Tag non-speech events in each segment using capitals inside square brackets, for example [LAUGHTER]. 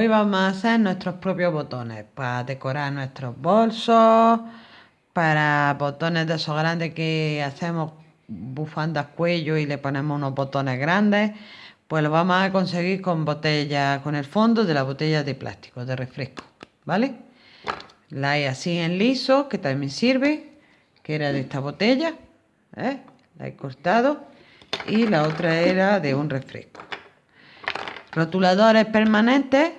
hoy vamos a hacer nuestros propios botones para decorar nuestros bolsos, para botones de esos grandes que hacemos bufandas cuello y le ponemos unos botones grandes, pues lo vamos a conseguir con botella, con el fondo de la botella de plástico, de refresco, ¿vale? La hay así en liso, que también sirve, que era de esta botella, ¿eh? la he cortado, y la otra era de un refresco rotuladores permanentes,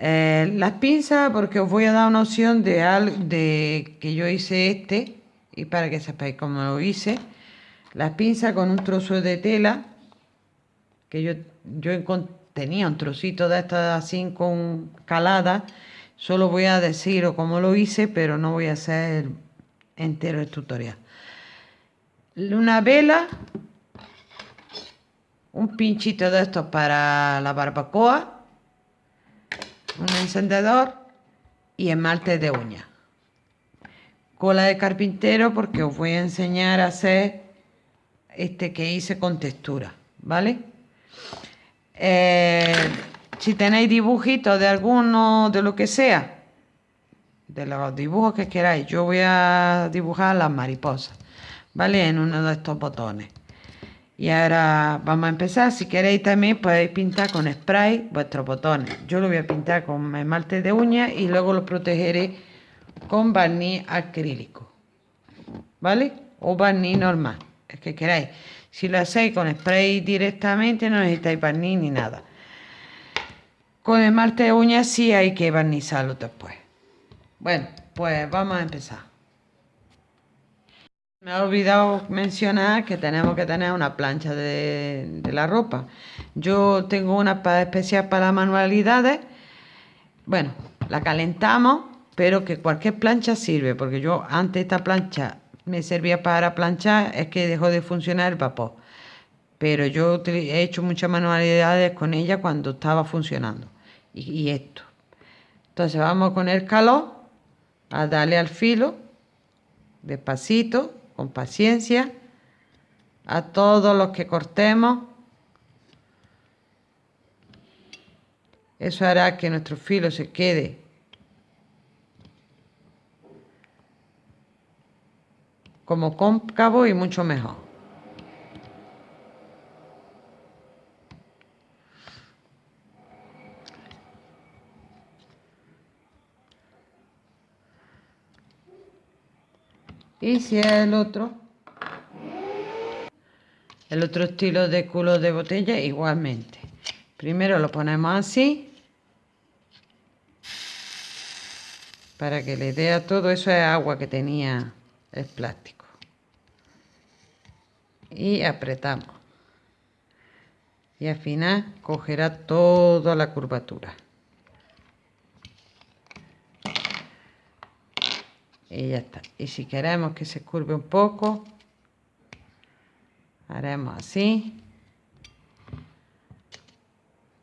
eh, las pinzas, porque os voy a dar una opción de, de que yo hice este, y para que sepáis cómo lo hice, las pinzas con un trozo de tela, que yo, yo tenía un trocito de estas así con calada, solo voy a decir cómo lo hice, pero no voy a hacer entero el tutorial. Una vela un pinchito de estos para la barbacoa, un encendedor y esmalte de uña. Cola de carpintero porque os voy a enseñar a hacer este que hice con textura, ¿vale? Eh, si tenéis dibujitos de alguno, de lo que sea, de los dibujos que queráis, yo voy a dibujar las mariposas, ¿vale? En uno de estos botones. Y ahora vamos a empezar. Si queréis también podéis pintar con spray vuestros botones. Yo lo voy a pintar con esmalte de uña y luego lo protegeré con barniz acrílico. ¿Vale? O barniz normal, es que queráis. Si lo hacéis con spray directamente no necesitáis barniz ni nada. Con esmalte de uña sí hay que barnizarlo después. Bueno, pues vamos a empezar. Me ha olvidado mencionar que tenemos que tener una plancha de, la ropa. Yo tengo una especial para manualidades. Bueno, la calentamos, pero que cualquier plancha sirve, porque yo antes esta plancha me servía para planchar, es que dejó de funcionar el vapor. Pero yo he hecho muchas manualidades con ella cuando estaba funcionando. Y esto. Entonces vamos con el calor a darle al filo, despacito con paciencia a todos los que cortemos. Eso hará que nuestro filo se quede como cóncavo y mucho mejor. Y si es el otro, el otro estilo de culo de botella, igualmente. Primero lo ponemos así. Para que le dé a todo, eso es agua que tenía el plástico. Y apretamos. Y al final cogerá toda la curvatura. Y ya está. Y si queremos que se curve un poco haremos así.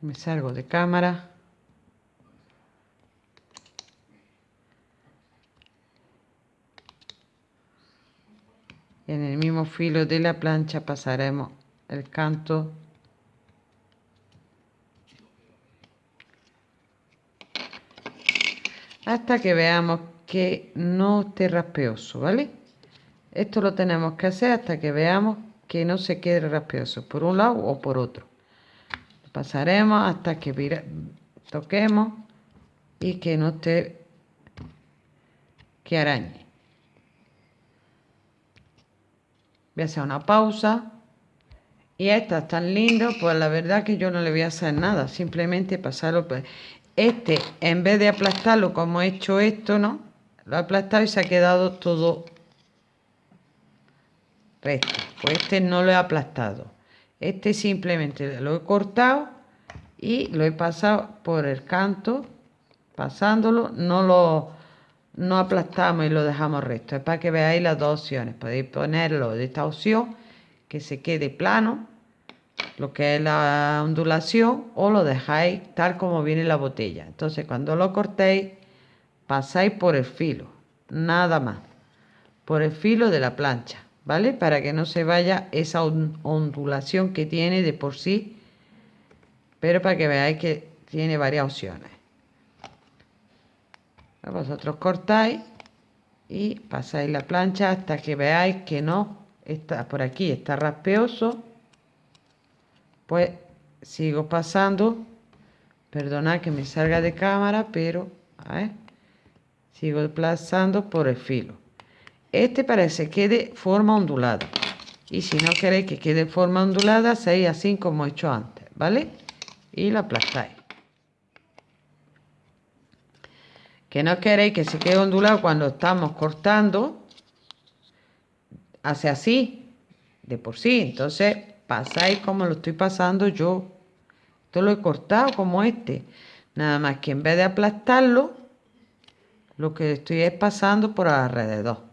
Me salgo de cámara. En el mismo filo de la plancha pasaremos el canto. Hasta que veamos que no esté raspeoso, ¿vale? Esto lo tenemos que hacer hasta que veamos que no se quede raspeoso por un lado o por otro. pasaremos hasta que toquemos y que no esté que arañe. Voy a hacer una pausa. Y esta es tan lindo, pues la verdad que yo no le voy a hacer nada, simplemente pasarlo. Este, en vez de aplastarlo como he hecho esto, ¿no? Lo he aplastado y se ha quedado todo recto. Pues este no lo he aplastado. Este simplemente lo he cortado y lo he pasado por el canto, pasándolo, no lo no aplastamos y lo dejamos recto. Es para que veáis las dos opciones. Podéis ponerlo de esta opción, que se quede plano, lo que es la ondulación, o lo dejáis tal como viene la botella. Entonces, cuando lo cortéis, pasáis por el filo, nada más, por el filo de la plancha, ¿vale? Para que no se vaya esa ondulación que tiene de por sí, pero para que veáis que tiene varias opciones. Vosotros cortáis y pasáis la plancha hasta que veáis que no está por aquí, está raspeoso. Pues sigo pasando. Perdonad que me salga de cámara, pero sigo pasando por el filo. Este parece que quede forma ondulada. Y si no queréis que quede forma ondulada, hacéis así como he hecho antes, ¿vale? Y la aplastáis. que no queréis que se quede ondulado cuando estamos cortando, hace así, de por sí. Entonces pasáis como lo estoy pasando yo. Esto lo he cortado como este. Nada más que en vez de aplastarlo, lo que estoy es pasando por alrededor.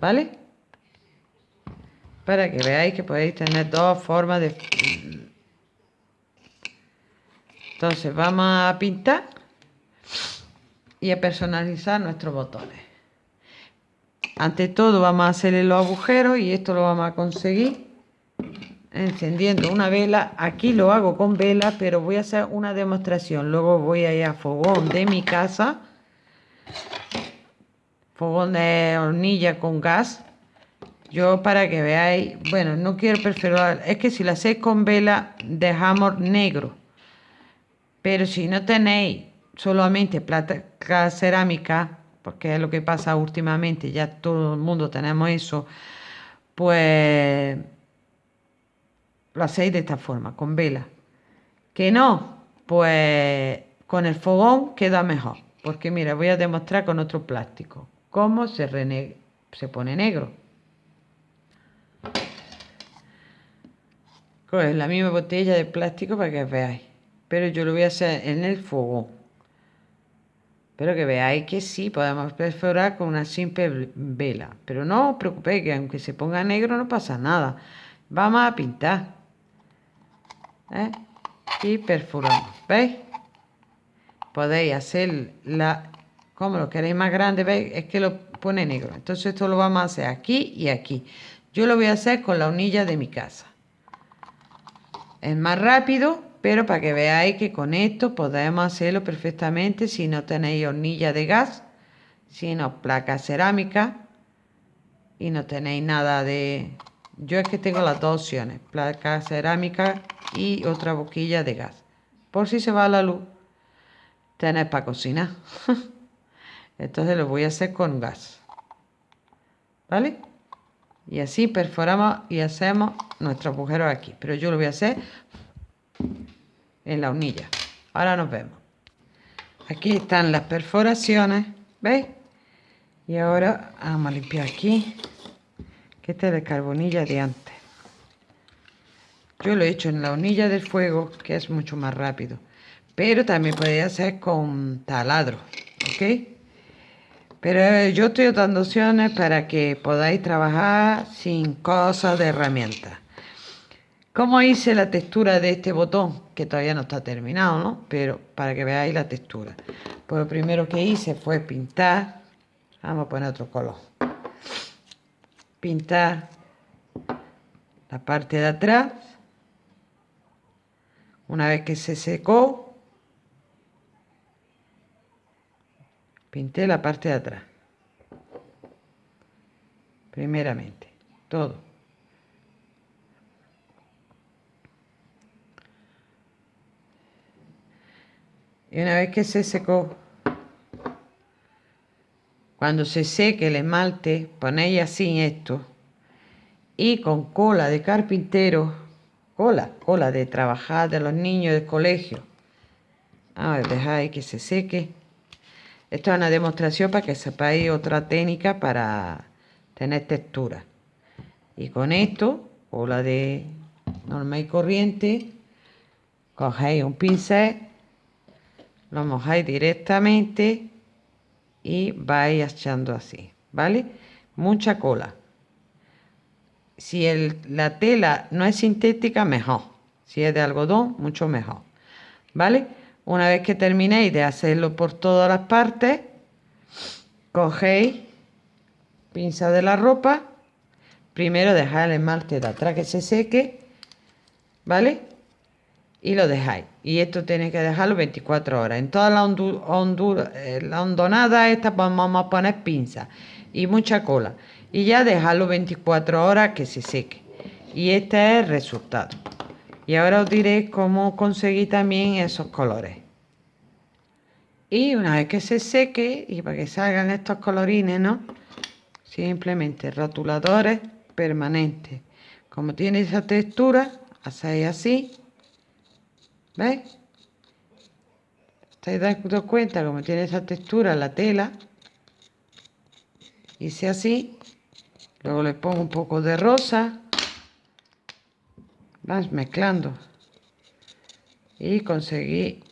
¿Vale? Para que veáis que podéis tener dos formas de... Entonces vamos a pintar y a personalizar nuestros botones. Ante todo vamos a hacerle los agujeros y esto lo vamos a conseguir encendiendo una vela. Aquí lo hago con vela, pero voy a hacer una demostración. Luego voy a ir a fogón de mi casa. Fogón de hornilla con gas. Yo para que veáis, bueno, no quiero perforar, es que si lo hacéis con vela dejamos negro. Pero si no tenéis solamente plata cerámica, porque es lo que pasa últimamente, ya todo el mundo tenemos eso, pues lo hacéis de esta forma, con vela. Que no, pues con el fogón queda mejor. Porque mira, voy a demostrar con otro plástico cómo se, se pone negro. Coge la misma botella de plástico para que veáis. Pero yo lo voy a hacer en el fogón. Pero que veáis que sí, podemos perforar con una simple vela. Pero no os preocupéis, que aunque se ponga negro no pasa nada. Vamos a pintar. ¿eh? Y perforamos. ¿Veis? Podéis hacer la... Como lo queréis más grande, ¿veis? Es que lo pone negro. Entonces esto lo vamos a hacer aquí y aquí. Yo lo voy a hacer con la hornilla de mi casa. Es más rápido pero para que veáis que con esto podemos hacerlo perfectamente si no tenéis hornilla de gas, sino placa cerámica y no tenéis nada de... Yo es que tengo las dos opciones, placa cerámica y otra boquilla de gas. Por si se va la luz, tenéis para cocinar. [LAUGHS] Entonces lo voy a hacer con gas. ¿Vale? Y así perforamos y hacemos nuestro agujero aquí. Pero yo lo voy a hacer en la hornilla. Ahora nos vemos. Aquí están las perforaciones, ¿veis? Y ahora vamos a limpiar aquí, que este es de carbonilla de antes. Yo lo he hecho en la hornilla del fuego, que es mucho más rápido. Pero también podéis hacer con taladro, ¿ok? Pero eh, yo estoy dando opciones para que podáis trabajar sin cosas de herramientas. ¿Cómo hice la textura de este botón? Que todavía no está terminado, ¿no? Pero para que veáis la textura. Pues lo primero que hice fue pintar. Vamos a poner otro color. Pintar la parte de atrás. Una vez que se secó, pinté la parte de atrás. Primeramente, todo. Y una vez que se secó, cuando se seque el esmalte, ponéis así esto. Y con cola de carpintero, cola, cola de trabajar de los niños del colegio. A ver, dejáis que se seque. Esto es una demostración para que sepáis otra técnica para tener textura. Y con esto, cola de normal y corriente, cogéis un pincel lo mojáis directamente y vais echando así, ¿vale? Mucha cola. Si la tela no es sintética, mejor. Si es de algodón, mucho mejor, ¿vale? Una vez que terminéis de hacerlo por todas las partes, cogéis pinza de la ropa, primero dejar el esmalte de atrás que se seque, ¿vale? y lo dejáis. Y esto tiene que dejarlo 24 horas. En toda la, eh, la hondonada esta vamos a poner pinza y mucha cola. Y ya dejarlo 24 horas que se seque. Y este es el resultado. Y ahora os diré cómo conseguí también esos colores. Y una vez que se seque y para que salgan estos colorines, ¿no? Simplemente rotuladores permanentes. Como tiene esa textura, hacéis así. ¿Veis? ¿Estáis dando cuenta como tiene esa textura la tela? Hice así. Luego le pongo un poco de rosa. Vas mezclando. Y conseguí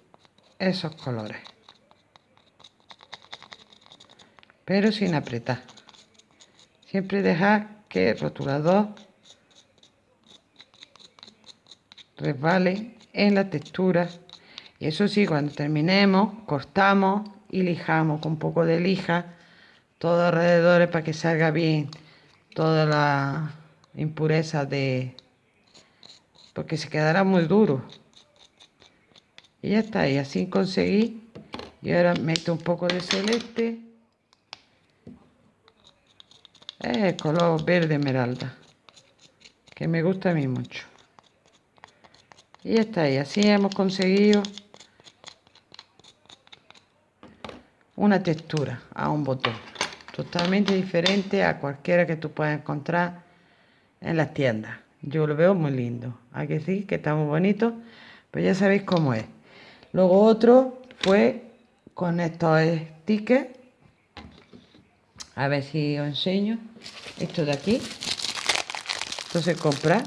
esos colores. Pero sin apretar. Siempre dejar que el rotulador resbale en la textura. Y eso sí, cuando terminemos, cortamos y lijamos con un poco de lija todo alrededor para que salga bien toda la impureza de... porque se quedará muy duro. Y ya está, y así conseguí. Y ahora meto un poco de celeste. Es color verde esmeralda, que me gusta a mí mucho. Y ya está, y así hemos conseguido una textura a un botón totalmente diferente a cualquiera que tú puedas encontrar en las tiendas. Yo lo veo muy lindo. Hay que decir que está muy bonito, pues ya sabéis cómo es. Luego otro fue con estos stickers. A ver si os enseño. Esto de aquí. Entonces comprar.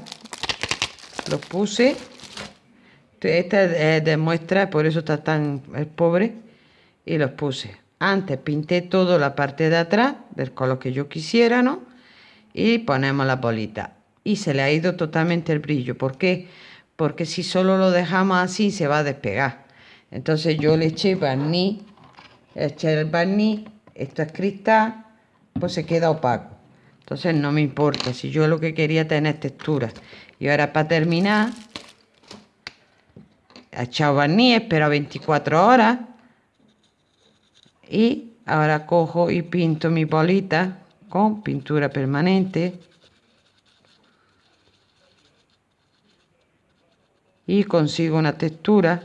Lo puse. Este es de muestra, por eso está tan pobre. Y los puse. Antes pinté todo la parte de atrás del color que yo quisiera, ¿no? Y ponemos la bolita. Y se le ha ido totalmente el brillo. ¿Por qué? Porque si solo lo dejamos así se va a despegar. Entonces yo le eché barniz, eché el barniz, esto es cristal, pues se queda opaco. Entonces no me importa, si yo lo que quería tener textura. Y ahora para terminar, he echado barniz, espero 24 horas y ahora cojo y pinto mi bolita con pintura permanente y consigo una textura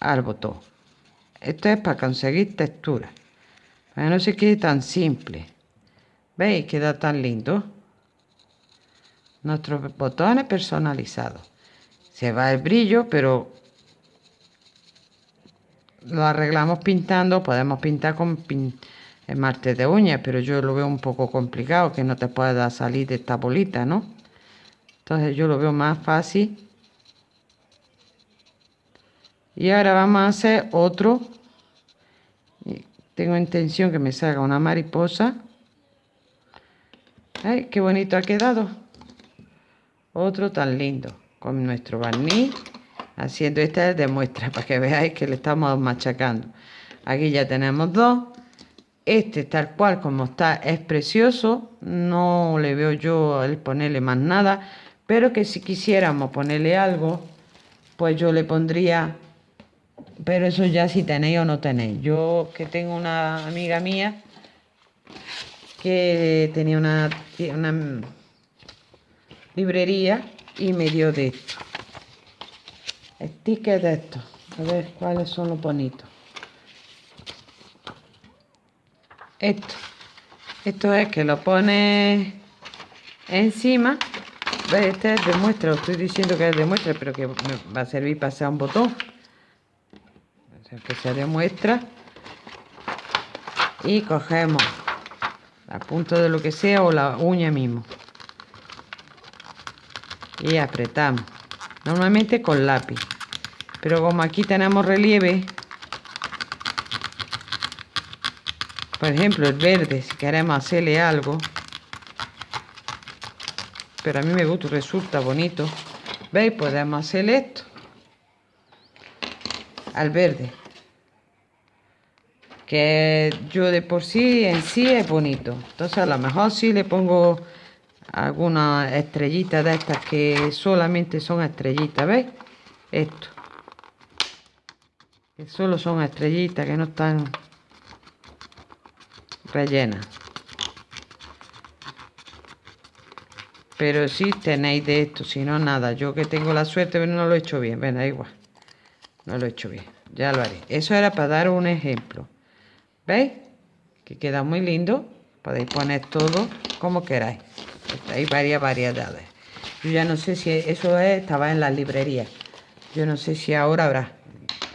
al botón. Esto es para conseguir textura. Para no se quede tan simple. Veis queda tan lindo. Nuestros botones personalizados se va el brillo pero lo arreglamos pintando, podemos pintar con esmalte de uñas, pero yo lo veo un poco complicado, que no te pueda salir de esta bolita, ¿no? Entonces yo lo veo más fácil. Y ahora vamos a hacer otro. Tengo intención que me salga una mariposa. ¡Ay, qué bonito ha quedado! Otro tan lindo, con nuestro barniz haciendo esta de muestra para que veáis que le estamos machacando aquí ya tenemos dos este tal cual como está es precioso no le veo yo el ponerle más nada pero que si quisiéramos ponerle algo pues yo le pondría pero eso ya si tenéis o no tenéis yo que tengo una amiga mía que tenía una, una librería y me dio de esto stickers de estos. A ver cuáles son los bonitos. Esto. Esto es que lo pone encima. Este es de muestra. Estoy diciendo que es de muestra, pero que me va a servir para hacer un botón. que sea de muestra. Y cogemos la punta de lo que sea o la uña mismo. Y apretamos. Normalmente con lápiz pero como aquí tenemos relieve por ejemplo el verde si queremos hacerle algo pero a mí me gusta resulta bonito veis podemos hacer esto al verde que yo de por sí en sí es bonito entonces a lo mejor sí le pongo algunas estrellitas de estas que solamente son estrellitas, ¿veis? Esto. Que solo son estrellitas, que no están rellenas. Pero si tenéis de esto, si no nada. Yo que tengo la suerte, pero no lo he hecho bien. Ven, da igual. No lo he hecho bien. Ya lo haré. Eso era para dar un ejemplo. ¿Veis? Que queda muy lindo. Podéis poner todo como queráis. Hay varias variedades. Yo ya no sé si eso estaba en la librería. Yo no sé si ahora habrá.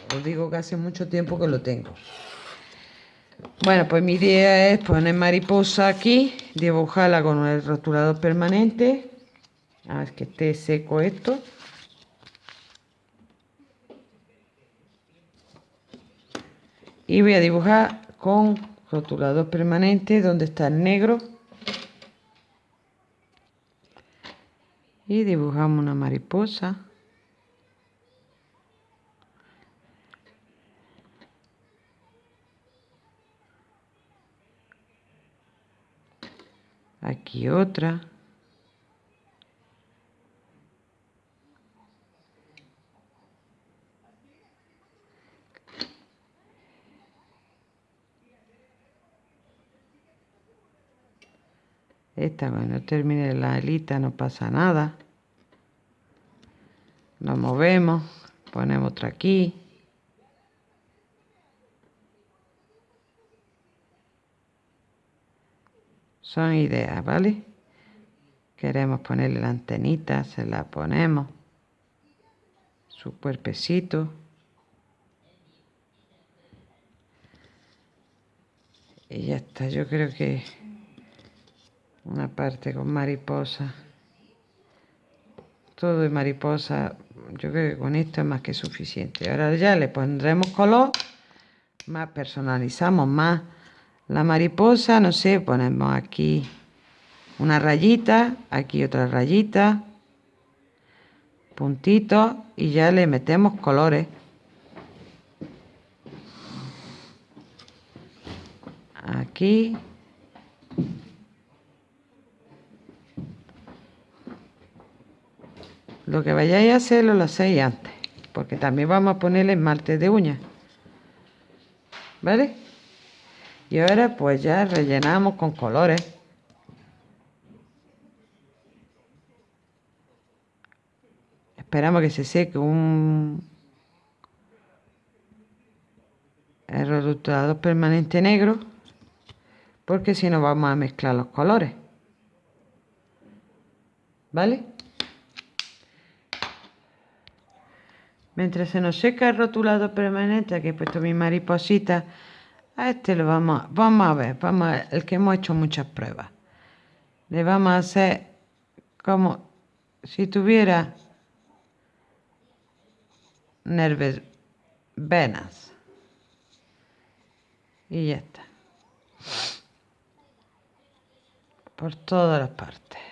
Os digo que hace mucho tiempo que lo tengo. Bueno, pues mi idea es poner mariposa aquí, dibujarla con el rotulador permanente. A ver que esté seco esto. Y voy a dibujar con rotulador permanente donde está el negro. Y dibujamos una mariposa. Aquí otra. Esta cuando termine la alita no pasa nada. Nos movemos ponemos otra aquí son ideas, ¿vale? Queremos ponerle la antenita, se la ponemos. Su cuerpecito. Y ya está, yo creo que una parte con mariposa. Todo de mariposa, yo creo que con esto es más que suficiente. Ahora ya le pondremos color, más personalizamos más la mariposa, no sé, ponemos aquí una rayita, aquí otra rayita, puntito y ya le metemos colores. Aquí. Lo que vayáis a hacer lo hacéis antes, porque también vamos a ponerle esmalte de uñas. ¿Vale? Y ahora pues ya rellenamos con colores. Esperamos que se seque un el permanente negro porque si no vamos a mezclar los colores. ¿Vale? Mientras se nos seca el rotulado permanente, aquí he puesto mi mariposita, a este lo vamos, vamos a ver, vamos a el que hemos hecho muchas pruebas. Le vamos a hacer como si tuviera nerves, venas. Y ya está. Por todas las partes.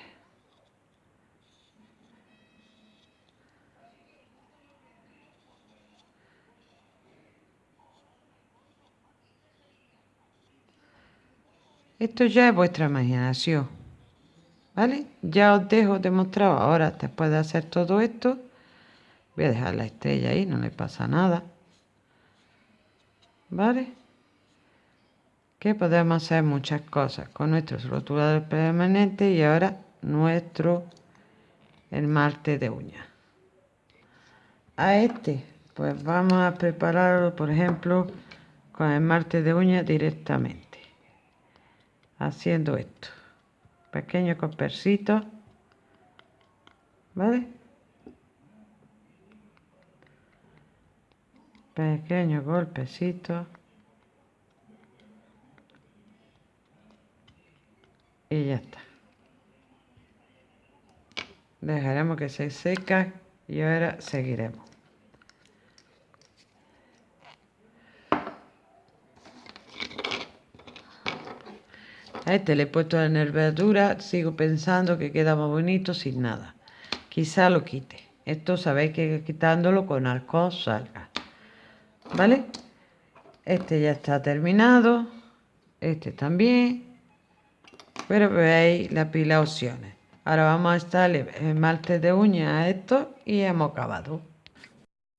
Esto ya es vuestra imaginación. ¿Vale? Ya os dejo demostrado ahora, después de hacer todo esto, voy a dejar la estrella ahí, no le pasa nada. ¿Vale? Que podemos hacer muchas cosas con nuestros rotuladores permanentes y ahora nuestro esmalte de uñas. A este, pues vamos a prepararlo, por ejemplo, con el esmalte de uñas directamente haciendo esto. Pequeño cospercito vale pequeño golpecito. Y ya está. Dejaremos que se seca y ahora seguiremos Este le he puesto la nervadura, sigo pensando que queda más bonito sin nada. Quizá lo quite. Esto sabéis que quitándolo con alcohol salga. ¿Vale? Este ya está terminado. Este también. Pero veis la pila opciones. Ahora vamos a estarle esmalte de uña a esto y hemos acabado.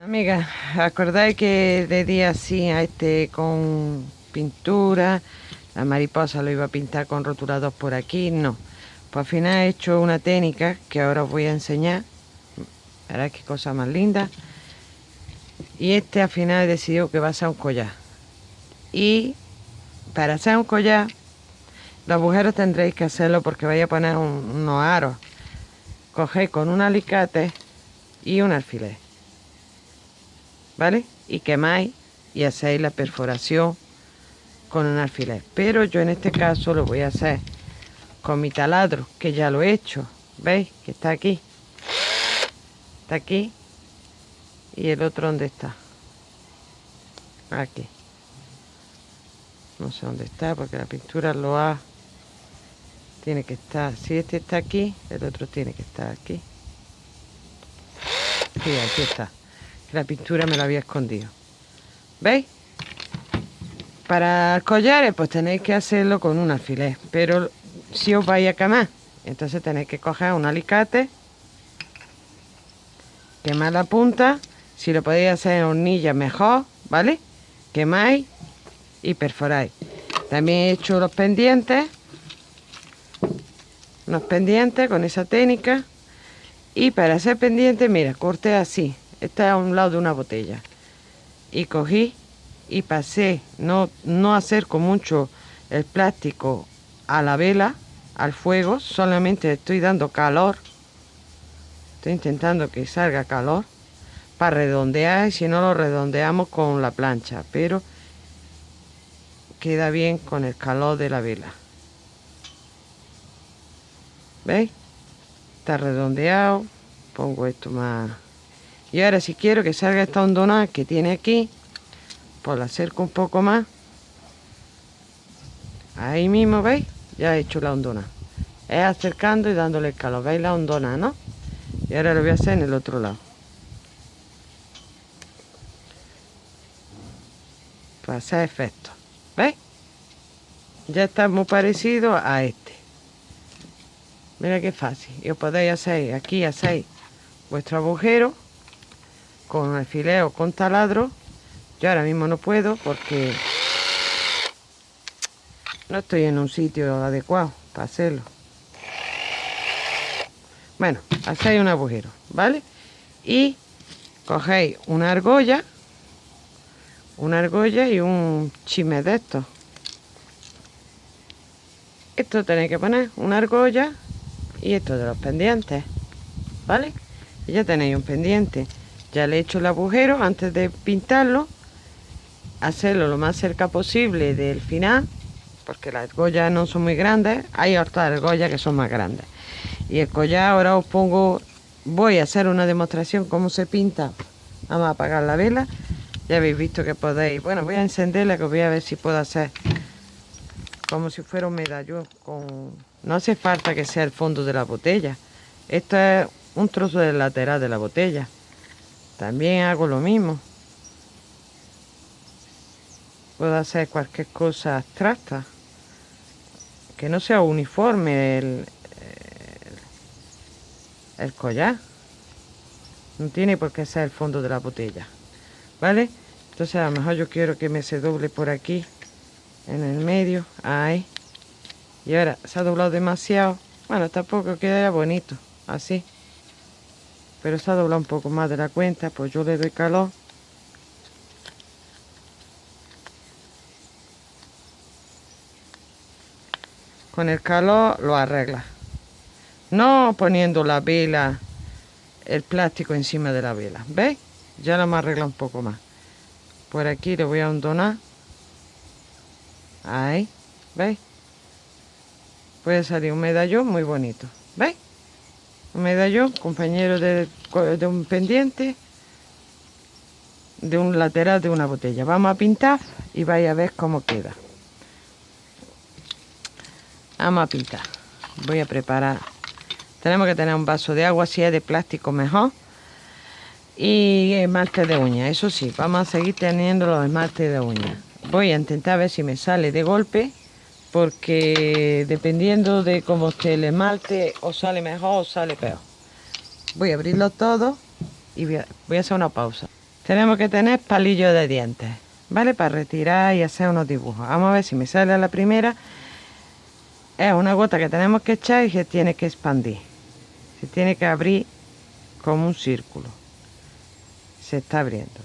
Amigas, ¿acordáis que de día así a este con pintura? La mariposa lo iba a pintar con rotulador por aquí, no. Pues al final he hecho una técnica que ahora os voy a enseñar. Verás qué cosa más linda. Y este al final he decidido que va a ser un collar. Y para hacer un collar, los agujeros tendréis que hacerlo porque vais a poner unos aros. Cogéis con un alicate y un alfiler. ¿Vale? Y quemáis y hacéis la perforación con un alfiler. Pero yo en este caso lo voy a hacer con mi taladro, que ya lo he hecho. ¿Veis? Que está aquí. Está aquí. Y el otro, ¿dónde está? Aquí. No sé dónde está, porque la pintura lo ha... Tiene que estar... Si este está aquí, el otro tiene que estar aquí. Sí, aquí está. La pintura me la había escondido. ¿Veis? Para collares, pues tenéis que hacerlo con un alfiler. Pero si os vais a quemar. Entonces tenéis que coger un alicate, quemar la punta, si lo podéis hacer en hornilla mejor, ¿vale? Quemáis y perforáis. También he hecho los pendientes, unos pendientes con esa técnica. Y para hacer pendientes, mira, corté así. Está a un lado de una botella. Y cogí y pasé, no, no acerco mucho el plástico a la vela, al fuego, solamente estoy dando calor. Estoy intentando que salga calor para redondear, si no lo redondeamos con la plancha, pero queda bien con el calor de la vela. ¿Veis? Está redondeado. Pongo esto más. Y ahora si quiero que salga esta hondonada que tiene aquí, pues la acerco un poco más. Ahí mismo, ¿veis? ya he hecho la hondona. Es acercando y dándole el calor. Veis la hondona no y ahora lo voy a hacer en el otro lado. Para hacer efecto. Veis ya está muy parecido a este. Mira qué fácil. Y os podéis hacer aquí hacéis vuestro agujero con alfiler o con taladro yo ahora mismo no puedo porque no estoy en un sitio adecuado para hacerlo. Bueno, hacéis un agujero, ¿vale? Y cogéis una argolla, una argolla y un chisme de estos. Esto tenéis que poner una argolla y esto de los pendientes, ¿vale? Y ya tenéis un pendiente. Ya le he hecho el agujero antes de pintarlo. Hacerlo lo más cerca posible del final porque las argollas no son muy grandes hay otras argollas que son más grandes. Y el collar ahora os pongo voy a hacer una demostración cómo se pinta. Vamos a apagar la vela ya habéis visto que podéis. Bueno voy a encenderla que voy a ver si puedo hacer como si fuera un medallón con no hace falta que sea el fondo de la botella. Esto es un trozo del lateral de la botella. También hago lo mismo puedo hacer cualquier cosa abstracta que no sea uniforme el, el, collar. No tiene por qué ser el fondo de la botella vale entonces a lo mejor yo quiero que me se doble por aquí en el medio ahí. Y ahora se ha doblado demasiado. Bueno tampoco queda bonito así. Pero se ha doblado un poco más de la cuenta pues yo le doy calor con el calor lo arregla no poniendo la vela el plástico encima de la vela ¿veis? ya lo me arregla un poco más por aquí le voy a hondonar ahí ¿veis? puede salir un medallón muy bonito ¿veis? un medallón compañero de, de un pendiente de un lateral de una botella vamos a pintar y vais a ver cómo queda A. Voy a preparar. Tenemos que tener un vaso de agua, si es de plástico mejor. Y esmalte de uña, eso sí, vamos a seguir teniendo los esmaltes de uña. Voy a intentar ver si me sale de golpe porque dependiendo de cómo esté el esmalte, o sale mejor o sale peor. Voy a abrirlo todo y voy a, voy a hacer una pausa. Tenemos que tener palillos de dientes, ¿vale? Para retirar y hacer unos dibujos. Vamos a ver si me sale la primera. Es una gota que tenemos que echar y se tiene que expandir. Se tiene que abrir como un círculo. Se está abriendo.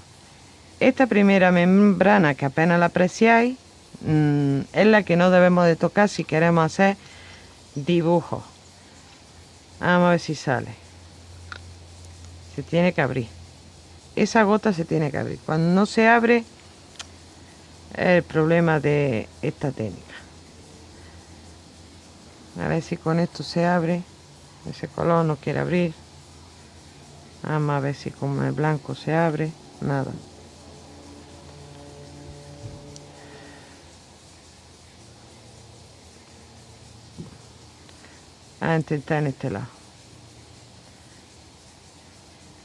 Esta primera membrana que apenas la apreciáis mm, es la que no debemos de tocar si queremos hacer dibujos. Vamos a ver si sale. Se tiene que abrir. Esa gota se tiene que abrir. Cuando no se abre el problema de esta técnica. A ver si con esto se abre. Ese color no quiere abrir. Vamos a ver si con el blanco se abre. Nada. a intentar en este lado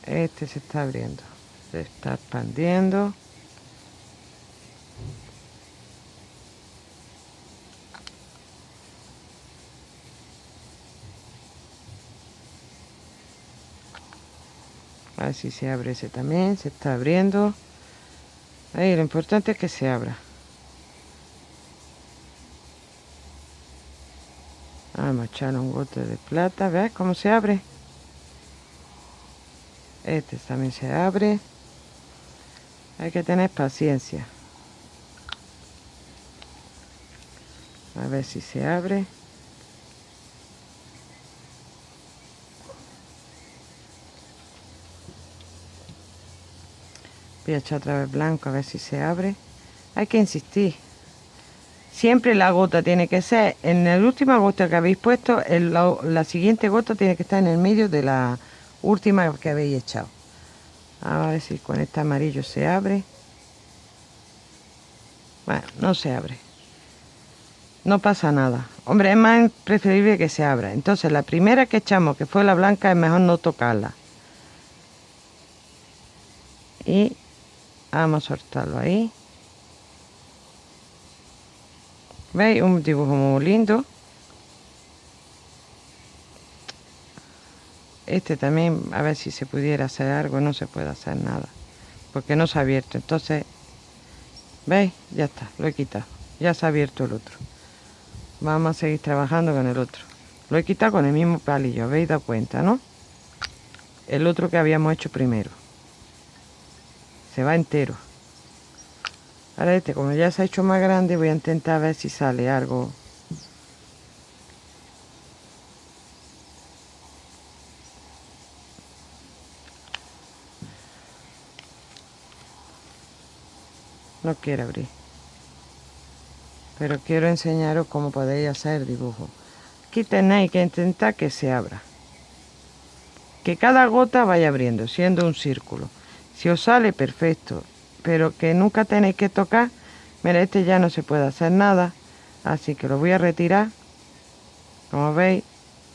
este se está abriendo se está expandiendo a ver si se abre ese también se está abriendo ahí lo importante es que se abra Vamos a echar un gote de plata. ¿Ves cómo se abre? Este también se abre. Hay que tener paciencia. A ver si se abre. Voy a echar otra vez blanco a ver si se abre. Hay que insistir. Siempre la gota tiene que ser, en la última gota que habéis puesto, la, siguiente gota tiene que estar en el medio de la última que habéis echado. A ver si con este amarillo se abre. Bueno, no se abre. No pasa nada. Hombre, es más preferible que se abra. Entonces, la primera que echamos, que fue la blanca, es mejor no tocarla. Y vamos a soltarlo ahí. ¿Veis? Un dibujo muy lindo. Este también, a ver si se pudiera hacer algo, no se puede hacer nada. Porque no se ha abierto. Entonces, ¿veis? Ya está, lo he quitado. Ya se ha abierto el otro. Vamos a seguir trabajando con el otro. Lo he quitado con el mismo palillo, ¿habéis dado cuenta, no? El otro que habíamos hecho primero. Se va entero. Ahora este, como ya se ha hecho más grande, voy a intentar ver si sale algo. No quiero abrir. Pero quiero enseñaros cómo podéis hacer dibujo. Aquí tenéis que intentar que se abra. Que cada gota vaya abriendo, siendo un círculo. Os sale, perfecto pero que nunca tenéis que tocar. Mira, este ya no se puede hacer nada, así que lo voy a retirar. Como veis,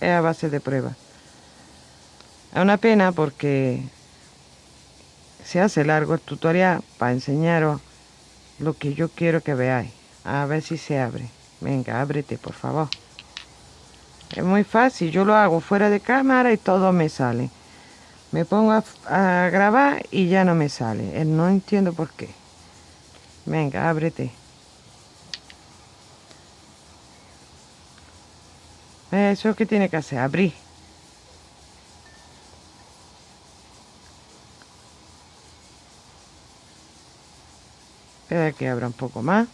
es a base de prueba. Es una pena porque se hace largo el tutorial para enseñaros lo que yo quiero que veáis. A ver si se abre. Venga, ábrete, por favor. Es muy fácil, yo lo hago fuera de cámara y todo me sale me pongo a, grabar y ya no me sale. Eh, no entiendo por qué. Venga, ábrete. Eso es que tiene que hacer, abrir. Espera que abra un poco más.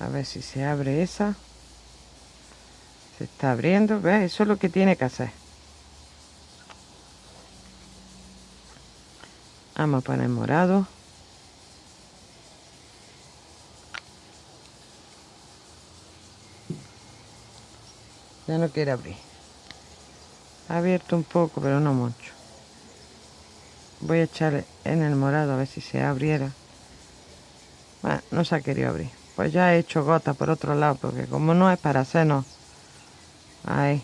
A ver si se abre esa. Se está abriendo ¿ves? eso es lo que tiene que hacer. Vamos a poner morado. Ya no quiere abrir. Ha abierto un poco pero no mucho. Voy a echarle en el morado a ver si se abriera. No se ha querido abrir pues ya he hecho gota por otro lado porque como no es para hacernos ahí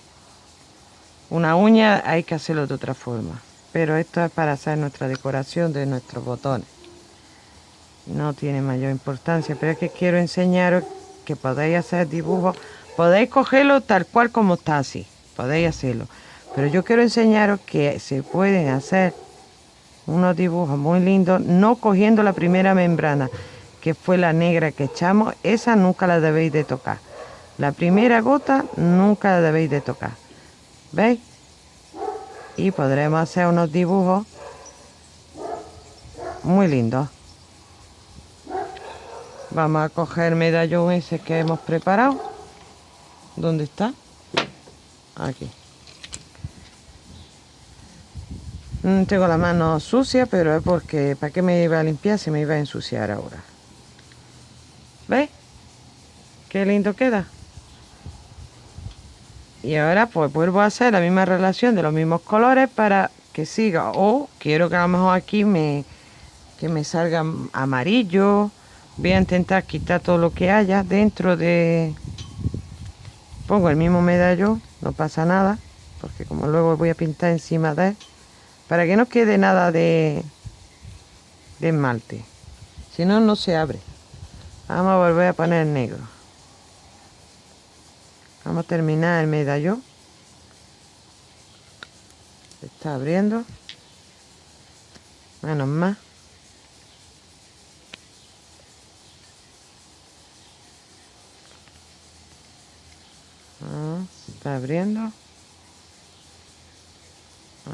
una uña hay que hacerlo de otra forma. Pero esto es para hacer nuestra decoración de nuestros botones. No tiene mayor importancia pero es que quiero enseñaros que podéis hacer dibujos podéis cogerlo tal cual como está así podéis hacerlo. Pero yo quiero enseñaros que se pueden hacer unos dibujos muy lindos no cogiendo la primera membrana que fue la negra que echamos esa nunca la debéis de tocar la primera gota nunca la debéis de tocar veis y podremos hacer unos dibujos muy lindos Vamos a coger el medallón ese que hemos preparado. ¿Dónde está? Aquí. Mm, tengo la mano sucia, pero es porque ¿para qué me iba a limpiar si me iba a ensuciar ahora? ¿Veis? Qué lindo queda. Y ahora pues vuelvo a hacer la misma relación de los mismos colores para que siga. O quiero que a lo mejor aquí me, que me salga amarillo voy a intentar quitar todo lo que haya dentro de pongo el mismo medallo no pasa nada porque como luego voy a pintar encima de él para que no quede nada de, de esmalte si no no se abre vamos a volver a poner negro. Vamos a terminar el medallo se está abriendo. Menos más. Está abriendo.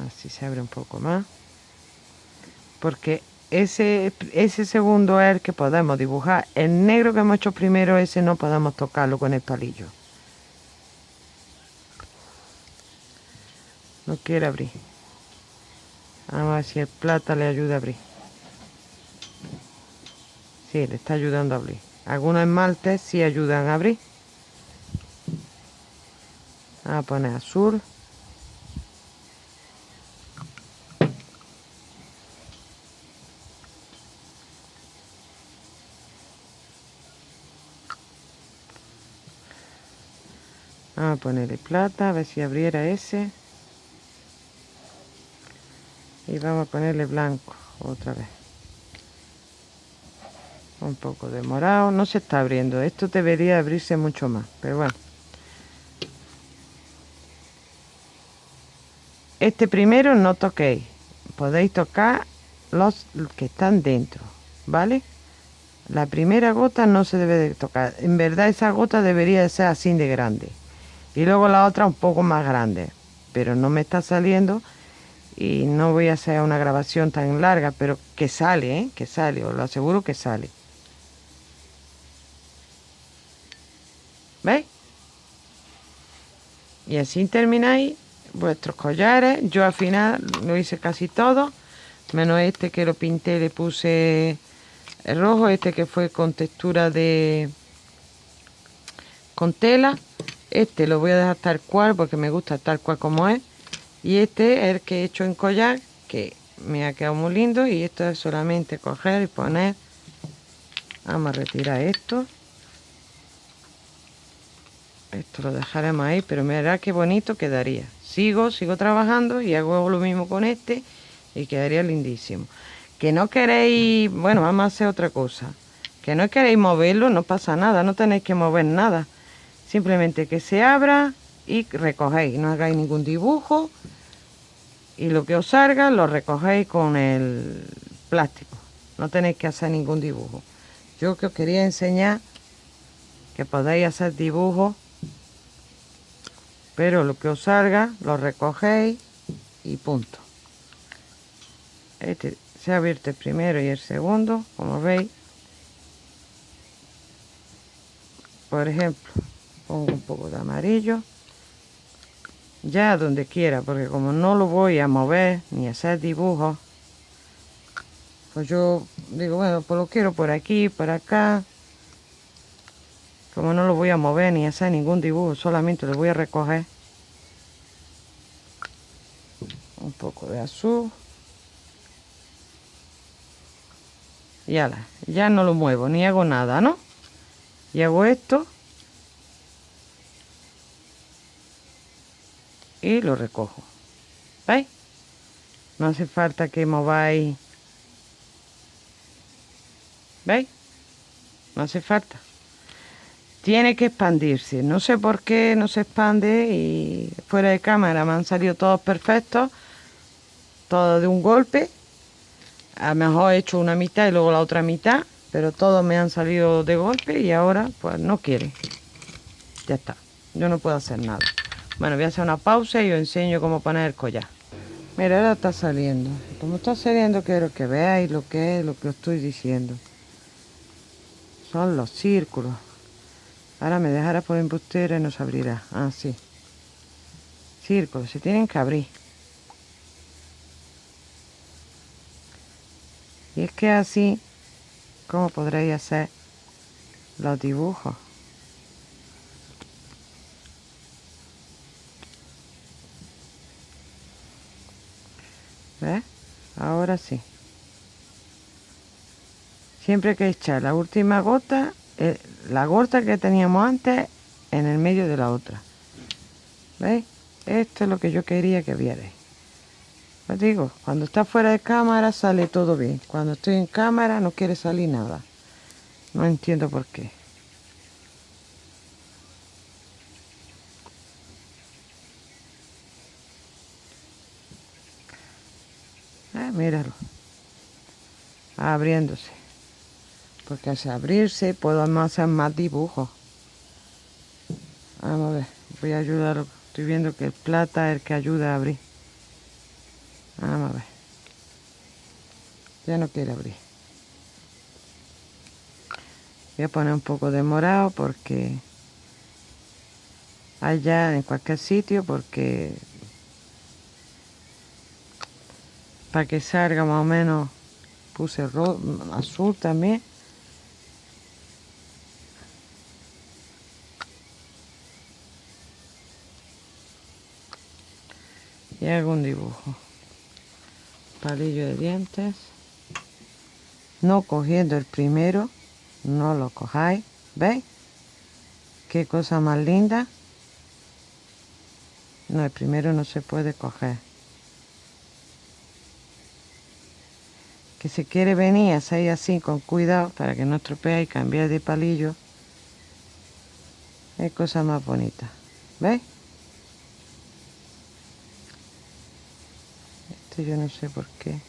Así se abre un poco más. Porque ese, ese segundo es el que podemos dibujar el negro que hemos hecho primero ese no podemos tocarlo con el palillo. No quiere abrir. Vamos a ver si el plata le ayuda a abrir. Sí, le está ayudando a abrir. Algunos esmaltes sí ayudan a abrir. A poner azul Vamos a ponerle plata, a ver si abriera ese. Y vamos a ponerle blanco otra vez. Un poco de morado. No se está abriendo. Esto debería abrirse mucho más. Pero bueno. Este primero no toquéis. Podéis tocar los que están dentro, ¿vale? La primera gota no se debe de tocar. En verdad esa gota debería de ser así de grande. Y luego la otra un poco más grande. Pero no me está saliendo. Y no voy a hacer una grabación tan larga. Pero que sale, ¿eh? Que sale. Os lo aseguro que sale. ¿Veis? Y así termináis vuestros collares. Yo al final lo hice casi todo, menos este que lo pinté, le puse el rojo, este que fue con textura de con tela. Este lo voy a dejar tal cual porque me gusta tal cual como es. Y este es el que he hecho en collar, que me ha quedado muy lindo. Y esto es solamente coger y poner. Vamos a retirar esto. Esto lo dejaremos ahí, pero mira qué bonito quedaría sigo, sigo trabajando y hago lo mismo con este y quedaría lindísimo. Que no queréis, bueno, vamos a hacer otra cosa. Que no queréis moverlo, no pasa nada, no tenéis que mover nada. Simplemente que se abra y recogéis, no hagáis ningún dibujo y lo que os salga lo recogéis con el plástico. No tenéis que hacer ningún dibujo. Yo que os quería enseñar que podéis hacer dibujos pero lo que os salga lo recogéis y punto este se abierto el primero y el segundo como veis por ejemplo pongo un poco de amarillo. Ya donde quiera porque como no lo voy a mover ni hacer dibujos pues yo digo bueno pues lo quiero por aquí por acá. Como no lo voy a mover ni hacer ningún dibujo solamente lo voy a recoger un poco de azul. Y ala, ya no lo muevo ni hago nada no y hago esto y lo recojo ¿veis? No hace falta que mováis. ¿Veis? No hace falta. Tiene que expandirse. No sé por qué no se expande y fuera de cámara me han salido todos perfectos. Todo de un golpe. A lo mejor he hecho una mitad y luego la otra mitad. Pero todos me han salido de golpe y ahora pues no quiere. Ya está. Yo no puedo hacer nada. Bueno, voy a hacer una pausa y os enseño cómo poner el collar. Mira, ahora está saliendo. Como está saliendo, quiero que veáis lo que es lo que os estoy diciendo. Son los círculos. Ahora me dejará por embustera y no se abrirá. Ah, sí. Círculos, se tienen que abrir. Y es que así, ¿cómo podréis hacer los dibujos? ¿Ves? Ahora sí. Siempre hay que echar la última gota, eh, la gota que teníamos antes, en el medio de la otra. ¿Veis? Esto es lo que yo quería que vierais. Os digo, cuando está fuera de cámara sale todo bien. Cuando estoy en cámara no quiere salir nada. No entiendo por qué. Míralo. Abriéndose. Porque al abrirse puedo hacer más dibujos. Vamos a ver. Voy a ayudar. Estoy viendo que el plata es el que ayuda a abrir. Vamos a ver. Ya no quiere abrir. Voy a poner un poco de morado porque allá en cualquier sitio porque para que salga más o menos puse azul también. Y hago un dibujo. Palillo de dientes. No cogiendo el primero no lo cojáis ¿veis? qué cosa más linda. No el primero no se puede coger que si quiere venir a así con cuidado para que no estropee y cambiar de palillo es cosa más bonita. ¿veis? este yo no sé por qué.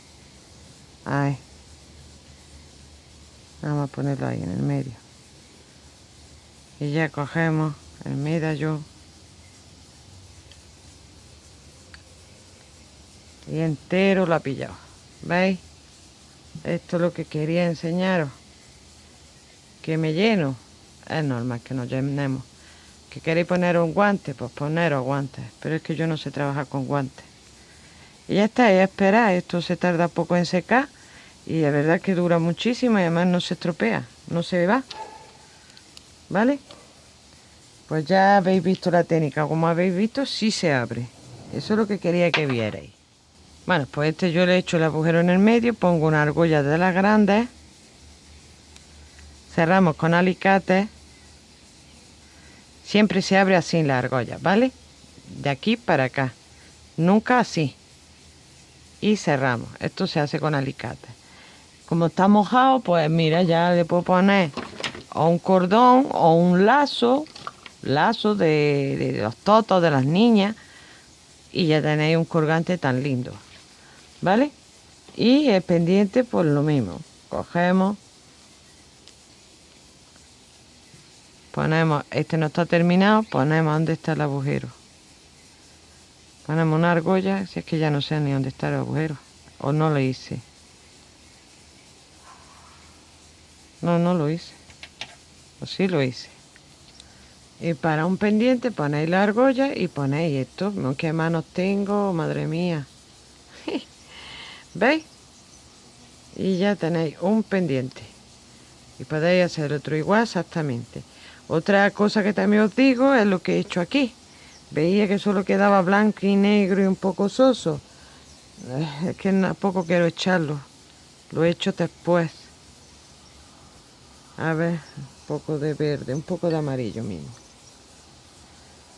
Ay. Vamos a ponerlo ahí en el medio. Y ya cogemos el medallón. Y entero lo ha pillado ¿veis? Esto es lo que quería enseñaros. Que me lleno. Es normal que nos llenemos. Que queréis poner un guante pues poneros guantes. Pero es que yo no sé trabajar con guantes. Y ya está, y esperar. Esto se tarda poco en secar. Y la verdad que dura muchísimo y además no se estropea. No se va. ¿vale? pues ya habéis visto la técnica. Como habéis visto sí se abre. Eso es lo que quería que vierais bueno, pues este yo le he hecho el agujero en el medio, pongo una argolla de las grandes, cerramos con alicate, siempre se abre así la argolla, ¿vale? De aquí para acá, nunca así. Y cerramos, esto se hace con alicate. Como está mojado, pues mira, ya le puedo poner o un cordón o un lazo, lazo de los totos de las niñas, y ya tenéis un colgante tan lindo. ¿Vale? Y el pendiente por lo mismo. Cogemos, ponemos, este no está terminado, ponemos donde está el agujero. Ponemos una argolla, si es que ya no sé ni dónde está el agujero. O no lo hice. No, no lo hice. O sí lo hice. Y para un pendiente ponéis la argolla y ponéis esto. ¿Qué manos tengo? Madre mía. ¿Veis? Y ya tenéis un pendiente. Y podéis hacer otro igual exactamente. Otra cosa que también os digo es lo que he hecho aquí. Veía que solo quedaba blanco y negro y un poco soso. Eh, es que tampoco quiero echarlo. Lo he hecho después. A ver, un poco de verde, un poco de amarillo mismo.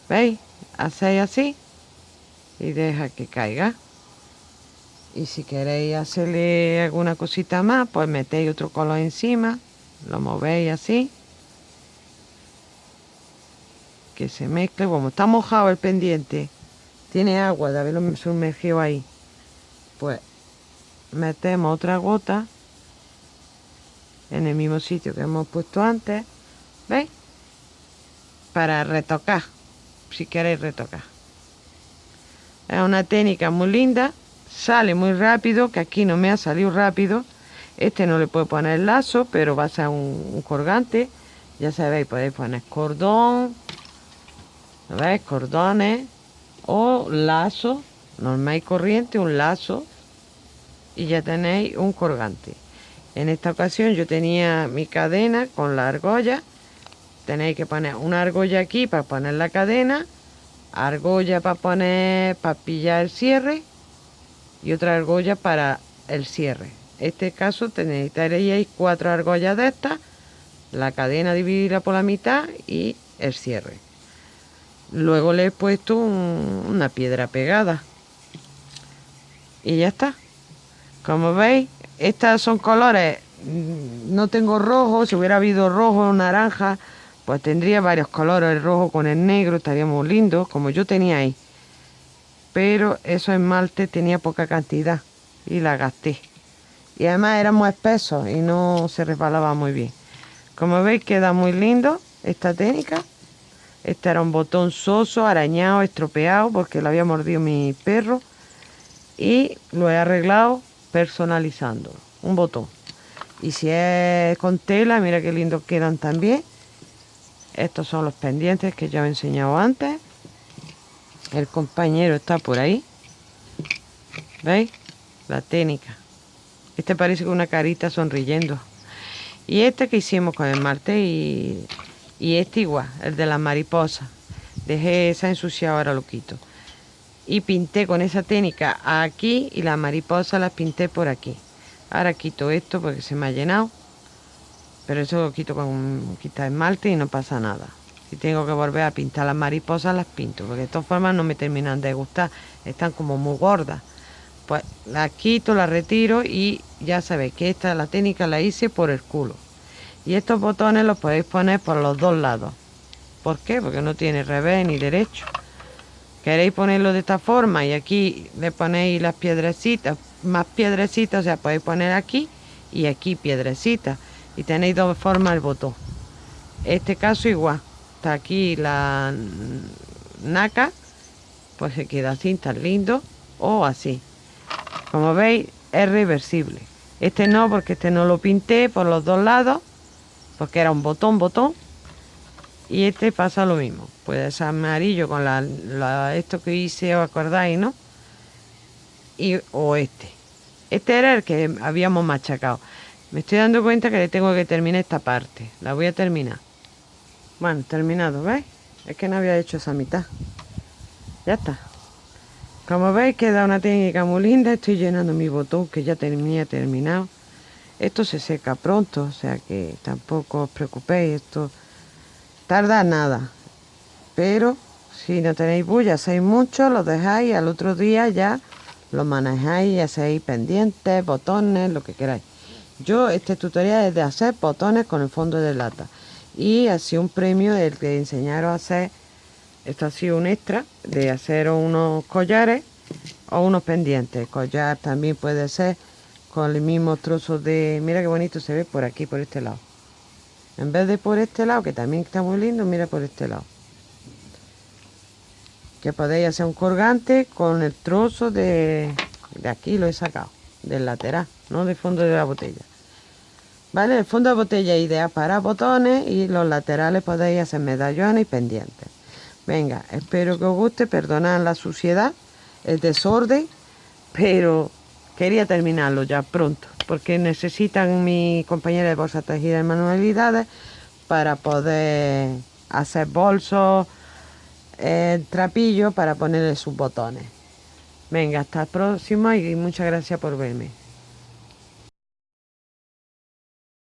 ¿Veis? Hacéis así y deja que caiga. Y si queréis hacerle alguna cosita más pues metéis otro color encima lo movéis así que se mezcle como está mojado el pendiente tiene agua de haberlo sumergido ahí pues metemos otra gota en el mismo sitio que hemos puesto antes ¿veis? para retocar si queréis retocar es una técnica muy linda sale muy rápido que aquí no me ha salido rápido. Este no le puedo poner lazo pero va a ser un, colgante. Ya sabéis podéis poner cordón cordones o lazo normal y corriente un lazo y ya tenéis un colgante. En esta ocasión yo tenía mi cadena con la argolla. Tenéis que poner una argolla aquí para poner la cadena argolla para poner para pillar el cierre y otra argolla para el cierre. Este caso necesitaríais cuatro argollas de estas la cadena dividida por la mitad y el cierre. Luego le he puesto una piedra pegada. Y ya está. Como veis estas son colores. Mm, no tengo rojo. Si hubiera habido rojo o naranja pues tendría varios colores. El rojo con el negro estaría muy lindo como yo tenía ahí pero eso esmalte tenía poca cantidad y la gasté. Y además era muy espeso y no se resbalaba muy bien. Como veis queda muy lindo esta técnica. Este era un botón soso, arañado, estropeado porque lo había mordido mi perro. Y lo he arreglado personalizando un botón. Y si es con tela mira qué lindo quedan también. Estos son los pendientes que ya he enseñado antes el compañero está por ahí. Veis la técnica. Este parece que una carita sonriendo. Y este que hicimos con el marte y, y este igual el de la mariposa. Dejé esa ensuciada ahora lo quito. Y pinté con esa técnica aquí y la mariposa las pinté por aquí. Ahora quito esto porque se me ha llenado. Pero eso lo quito con quita esmalte y no pasa nada si tengo que volver a pintar. Las mariposas las pinto porque de todas formas no me terminan de gustar. Están como muy gordas. Pues las quito las retiro y ya sabéis que esta la técnica la hice por el culo. Y estos botones los podéis poner por los dos lados. ¿por qué? porque no tiene revés ni derecho. Queréis ponerlo de esta forma y aquí le ponéis las piedrecitas. Más piedrecitas o sea podéis poner aquí y aquí piedrecitas. Y tenéis dos formas el botón. Este caso igual está aquí la naca pues se queda así tan lindo o así. Como veis es reversible. Este no porque este no lo pinté por los dos lados porque era un botón botón y este pasa lo mismo. Puede ser amarillo con la, esto que hice os acordáis no y o este. Este era el que habíamos machacado. Me estoy dando cuenta que le tengo que terminar esta parte. La voy a terminar. Bueno, terminado, ¿veis? Es que no había hecho esa mitad. Ya está. Como veis queda una técnica muy linda. Estoy llenando mi botón que ya tenía terminado. Esto se seca pronto, o sea que tampoco os preocupéis. Esto tarda nada. Pero si no tenéis bulla, hacéis mucho, lo dejáis al otro día ya lo manejáis y hacéis pendientes, botones, lo que queráis. Yo este tutorial es de hacer botones con el fondo de lata. Y así un premio el que enseñaros a hacer, esto ha sido un extra, de hacer unos collares o unos pendientes. Collar también puede ser con el mismo trozo de... Mira qué bonito se ve por aquí, por este lado. En vez de por este lado, que también está muy lindo, mira por este lado. Que podéis hacer un colgante con el trozo de, de aquí, lo he sacado, del lateral, no del fondo de la botella. ¿Vale? El fondo de botella ideal para botones y los laterales podéis hacer medallones y pendientes. Venga, espero que os guste, perdonad la suciedad, el desorden, pero quería terminarlo ya pronto, porque necesitan mi compañera de bolsa tejida en manualidades para poder hacer bolsos, el trapillo para ponerle sus botones. Venga, hasta el próximo y muchas gracias por verme.